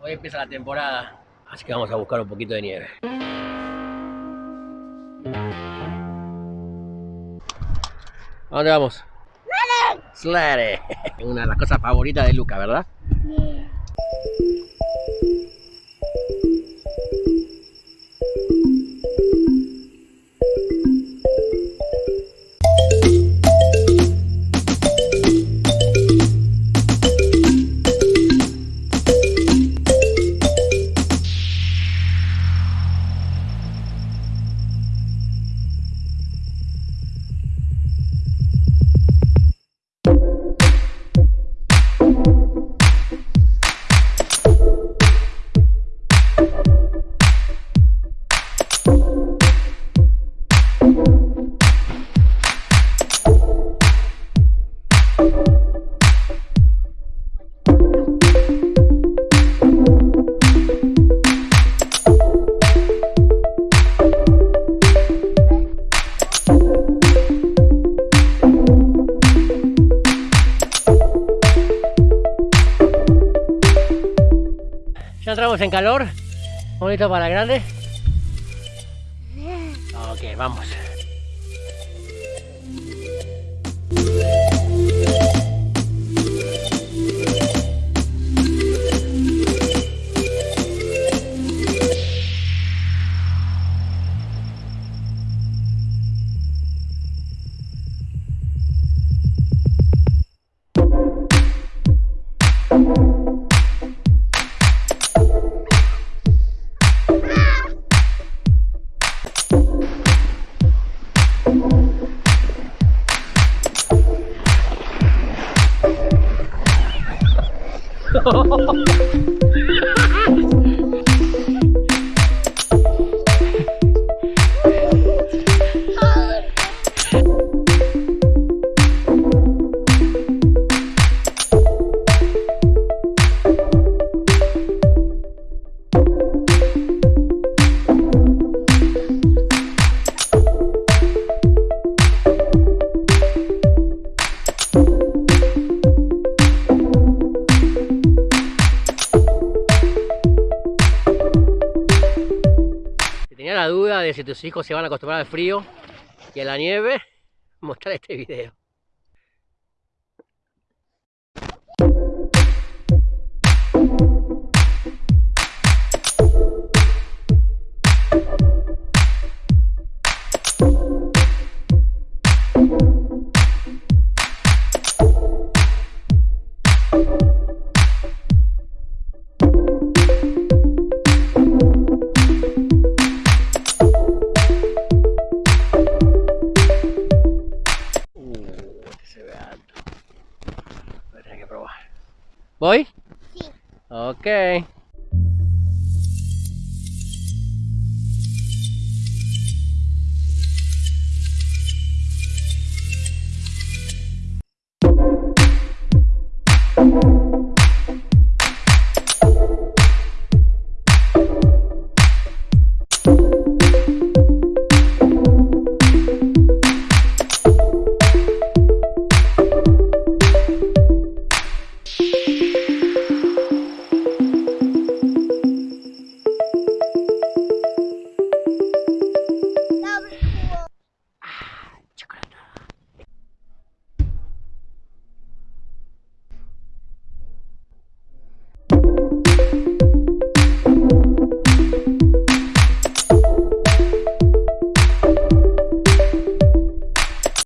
Hoy empieza la temporada, así que vamos a buscar un poquito de nieve. ¿A dónde vamos? Slade. Una de las cosas favoritas de Luca, ¿verdad? Ya entramos en calor. Bonito para grande. Ok, vamos. 哈哈哈哈 duda de si tus hijos se van a acostumbrar al frío y a la nieve, mostrar este video. Alto. Voy a tener